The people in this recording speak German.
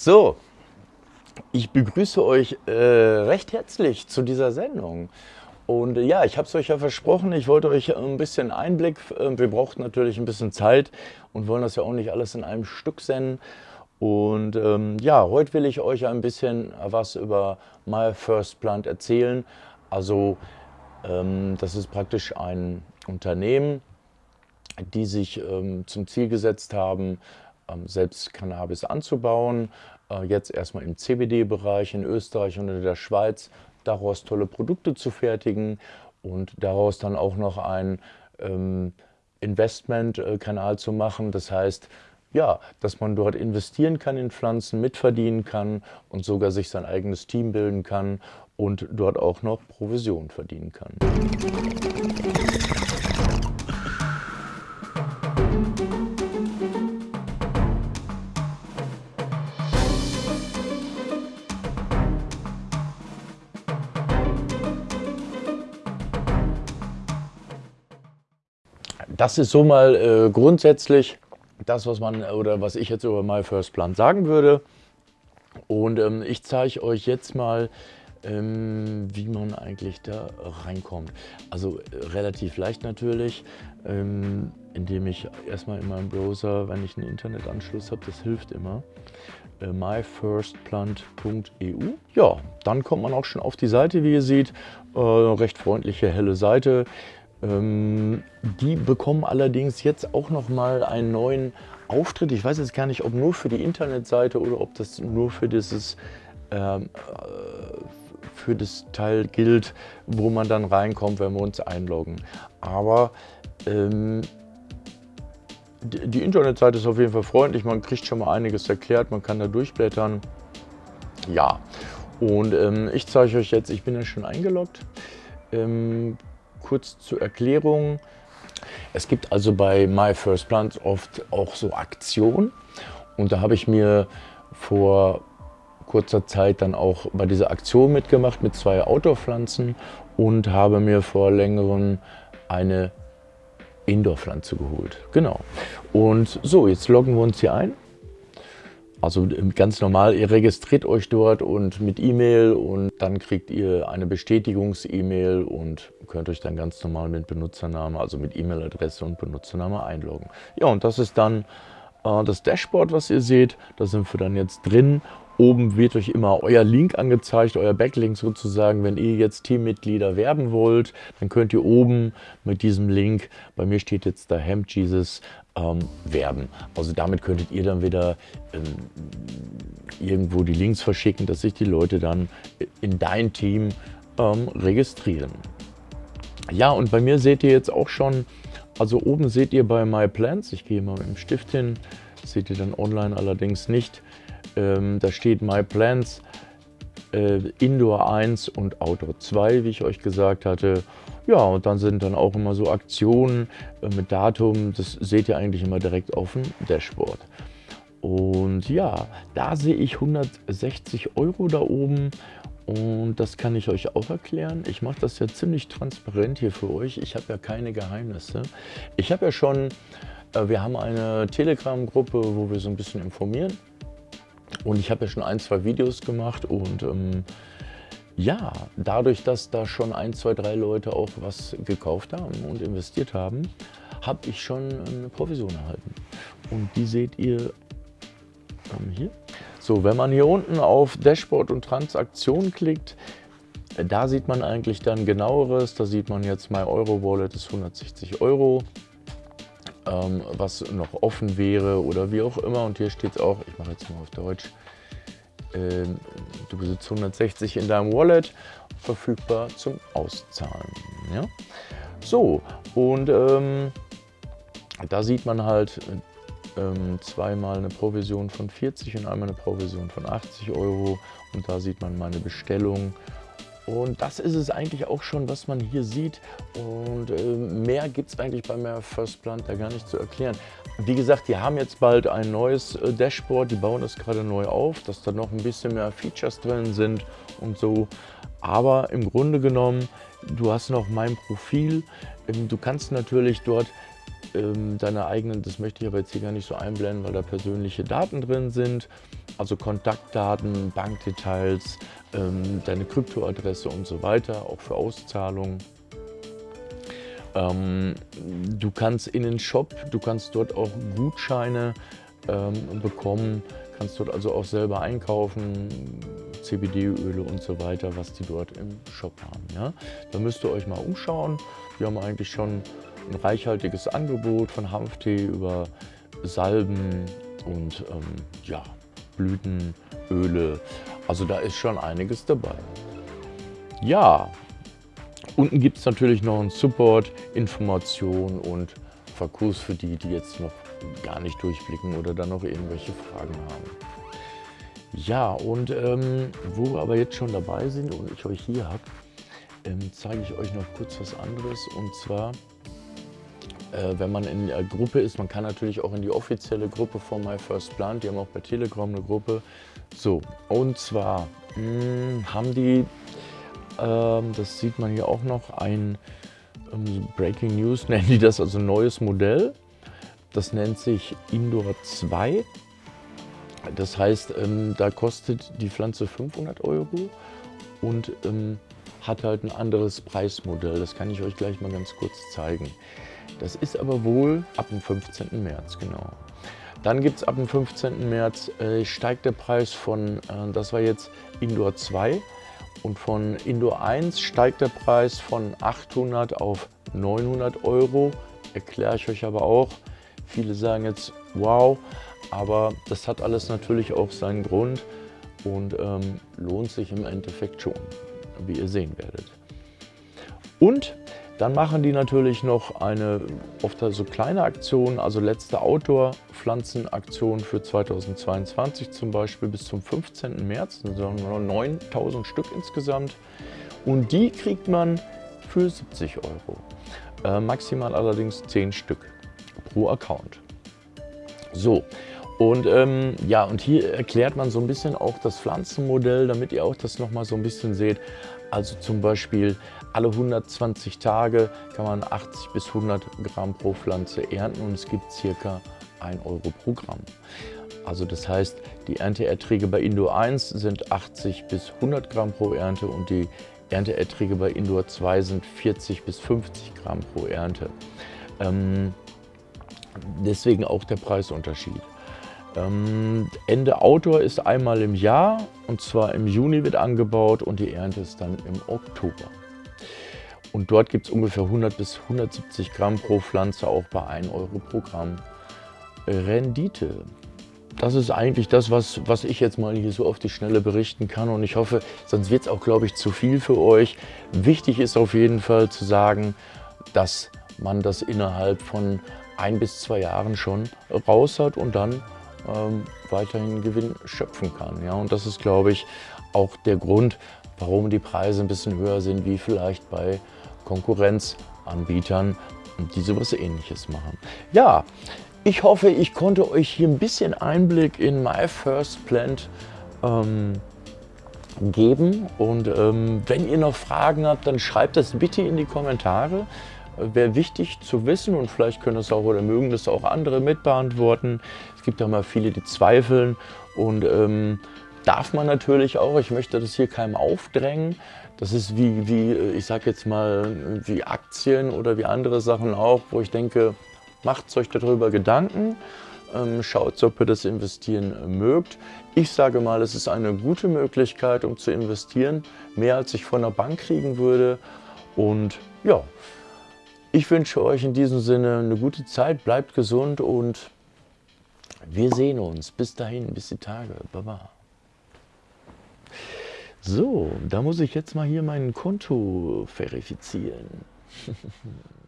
So, ich begrüße euch äh, recht herzlich zu dieser Sendung. Und äh, ja, ich habe es euch ja versprochen, ich wollte euch ein bisschen Einblick, äh, wir brauchten natürlich ein bisschen Zeit und wollen das ja auch nicht alles in einem Stück senden. Und ähm, ja, heute will ich euch ein bisschen was über My First Plant erzählen. Also ähm, das ist praktisch ein Unternehmen, die sich ähm, zum Ziel gesetzt haben, selbst Cannabis anzubauen. Äh, jetzt erstmal im CBD-Bereich in Österreich und in der Schweiz, daraus tolle Produkte zu fertigen und daraus dann auch noch ein ähm, Investmentkanal zu machen. Das heißt, ja, dass man dort investieren kann in Pflanzen, mitverdienen kann und sogar sich sein eigenes Team bilden kann und dort auch noch Provision verdienen kann. Das ist so mal äh, grundsätzlich das, was man oder was ich jetzt über My First Plant sagen würde. Und ähm, ich zeige euch jetzt mal, ähm, wie man eigentlich da reinkommt. Also äh, relativ leicht natürlich, ähm, indem ich erstmal in meinem Browser, wenn ich einen Internetanschluss habe, das hilft immer, äh, myfirstplant.eu. Ja, dann kommt man auch schon auf die Seite, wie ihr seht. Äh, recht freundliche, helle Seite. Ähm, die bekommen allerdings jetzt auch noch mal einen neuen Auftritt. Ich weiß jetzt gar nicht, ob nur für die Internetseite oder ob das nur für dieses ähm, äh, für das Teil gilt, wo man dann reinkommt, wenn wir uns einloggen. Aber ähm, die, die Internetseite ist auf jeden Fall freundlich, man kriegt schon mal einiges erklärt, man kann da durchblättern. Ja, und ähm, ich zeige euch jetzt, ich bin ja schon eingeloggt. Ähm, kurz zur Erklärung. Es gibt also bei My First Plant oft auch so Aktionen und da habe ich mir vor kurzer Zeit dann auch bei dieser Aktion mitgemacht mit zwei Outdoor-Pflanzen und habe mir vor längerem eine Indoor-Pflanze geholt. Genau. Und so, jetzt loggen wir uns hier ein. Also ganz normal, ihr registriert euch dort und mit E-Mail und dann kriegt ihr eine Bestätigungs-E-Mail und könnt euch dann ganz normal mit Benutzername, also mit E-Mail-Adresse und Benutzername einloggen. Ja, und das ist dann äh, das Dashboard, was ihr seht. Da sind wir dann jetzt drin Oben wird euch immer euer Link angezeigt, euer Backlink sozusagen. Wenn ihr jetzt Teammitglieder werben wollt, dann könnt ihr oben mit diesem Link, bei mir steht jetzt da Hemp Jesus, ähm, werben. Also damit könntet ihr dann wieder ähm, irgendwo die Links verschicken, dass sich die Leute dann in dein Team ähm, registrieren. Ja, und bei mir seht ihr jetzt auch schon, also oben seht ihr bei My Plans, ich gehe mal mit dem Stift hin, seht ihr dann online allerdings nicht, ähm, da steht My Plans äh, Indoor 1 und Outdoor 2, wie ich euch gesagt hatte. Ja, und dann sind dann auch immer so Aktionen äh, mit Datum. Das seht ihr eigentlich immer direkt auf dem Dashboard. Und ja, da sehe ich 160 Euro da oben und das kann ich euch auch erklären. Ich mache das ja ziemlich transparent hier für euch. Ich habe ja keine Geheimnisse. Ich habe ja schon, äh, wir haben eine Telegram-Gruppe, wo wir so ein bisschen informieren. Und ich habe ja schon ein, zwei Videos gemacht und ähm, ja, dadurch, dass da schon ein, zwei, drei Leute auch was gekauft haben und investiert haben, habe ich schon eine Provision erhalten. Und die seht ihr ähm, hier. So, wenn man hier unten auf Dashboard und Transaktion klickt, da sieht man eigentlich dann genaueres. Da sieht man jetzt, My Euro Wallet ist 160 Euro ähm, was noch offen wäre oder wie auch immer. Und hier steht es auch, ich mache jetzt mal auf Deutsch, äh, du besitzt 160 in deinem Wallet, verfügbar zum Auszahlen. Ja? So, und ähm, da sieht man halt ähm, zweimal eine Provision von 40 und einmal eine Provision von 80 Euro. Und da sieht man meine Bestellung und das ist es eigentlich auch schon, was man hier sieht. Und äh, mehr gibt es eigentlich bei mehr First Plant da gar nicht zu erklären. Wie gesagt, die haben jetzt bald ein neues äh, Dashboard. Die bauen das gerade neu auf, dass da noch ein bisschen mehr Features drin sind und so. Aber im Grunde genommen, du hast noch mein Profil. Ähm, du kannst natürlich dort ähm, deine eigenen, das möchte ich aber jetzt hier gar nicht so einblenden, weil da persönliche Daten drin sind. Also Kontaktdaten, Bankdetails, ähm, deine Kryptoadresse und so weiter, auch für Auszahlungen. Ähm, du kannst in den Shop, du kannst dort auch Gutscheine ähm, bekommen, kannst dort also auch selber einkaufen, CBD-Öle und so weiter, was die dort im Shop haben. Ja? Da müsst ihr euch mal umschauen. Wir haben eigentlich schon ein reichhaltiges Angebot von Hanftee über Salben und ähm, ja, Blütenöle. Also da ist schon einiges dabei. Ja, unten gibt es natürlich noch einen Support, Information und Verkurs für die, die jetzt noch gar nicht durchblicken oder dann noch irgendwelche Fragen haben. Ja, und ähm, wo wir aber jetzt schon dabei sind und ich euch hier habe, ähm, zeige ich euch noch kurz was anderes. Und zwar, äh, wenn man in der Gruppe ist, man kann natürlich auch in die offizielle Gruppe von My First Plant, die haben auch bei Telegram eine Gruppe. So, und zwar mh, hm, haben die, ähm, das sieht man hier auch noch, ein ähm, Breaking News nennen die das, also neues Modell. Das nennt sich Indoor 2. Das heißt, ähm, da kostet die Pflanze 500 Euro und ähm, hat halt ein anderes Preismodell. Das kann ich euch gleich mal ganz kurz zeigen. Das ist aber wohl ab dem 15. März, genau. Dann gibt es ab dem 15. März, äh, steigt der Preis von, äh, das war jetzt Indoor 2 und von Indoor 1 steigt der Preis von 800 auf 900 Euro. Erkläre ich euch aber auch. Viele sagen jetzt, wow, aber das hat alles natürlich auch seinen Grund und ähm, lohnt sich im Endeffekt schon, wie ihr sehen werdet. Und dann machen die natürlich noch eine oft so kleine Aktion, also letzte Outdoor-Pflanzenaktion für 2022 zum Beispiel bis zum 15. März, das sind nur 9000 Stück insgesamt. Und die kriegt man für 70 Euro. Äh, maximal allerdings 10 Stück pro Account. So, und ähm, ja, und hier erklärt man so ein bisschen auch das Pflanzenmodell, damit ihr auch das nochmal so ein bisschen seht. Also zum Beispiel alle 120 Tage kann man 80 bis 100 Gramm pro Pflanze ernten und es gibt circa 1 Euro pro Gramm. Also das heißt, die Ernteerträge bei Indoor 1 sind 80 bis 100 Gramm pro Ernte und die Ernteerträge bei Indoor 2 sind 40 bis 50 Gramm pro Ernte. Ähm, deswegen auch der Preisunterschied. Ähm, Ende Outdoor ist einmal im Jahr und zwar im Juni wird angebaut und die Ernte ist dann im Oktober. Und dort gibt es ungefähr 100 bis 170 Gramm pro Pflanze, auch bei 1 Euro pro Gramm Rendite. Das ist eigentlich das, was, was ich jetzt mal hier so auf die Schnelle berichten kann. Und ich hoffe, sonst wird es auch, glaube ich, zu viel für euch. Wichtig ist auf jeden Fall zu sagen, dass man das innerhalb von ein bis zwei Jahren schon raus hat und dann ähm, weiterhin Gewinn schöpfen kann. Ja? Und das ist, glaube ich, auch der Grund, warum die Preise ein bisschen höher sind, wie vielleicht bei Konkurrenzanbietern, die sowas ähnliches machen. Ja, ich hoffe, ich konnte euch hier ein bisschen Einblick in My First Plant ähm, geben. Und ähm, wenn ihr noch Fragen habt, dann schreibt das bitte in die Kommentare. Wäre wichtig zu wissen und vielleicht können es auch oder mögen das auch andere mitbeantworten. Es gibt ja mal viele, die zweifeln und ähm, darf man natürlich auch. Ich möchte das hier keinem aufdrängen. Das ist wie, wie ich sage jetzt mal, wie Aktien oder wie andere Sachen auch, wo ich denke, macht euch darüber Gedanken. Ähm, schaut, ob ihr das investieren mögt. Ich sage mal, es ist eine gute Möglichkeit, um zu investieren. Mehr als ich von der Bank kriegen würde. Und ja, ich wünsche euch in diesem Sinne eine gute Zeit, bleibt gesund und wir sehen uns. Bis dahin, bis die Tage. Baba. So, da muss ich jetzt mal hier mein Konto verifizieren.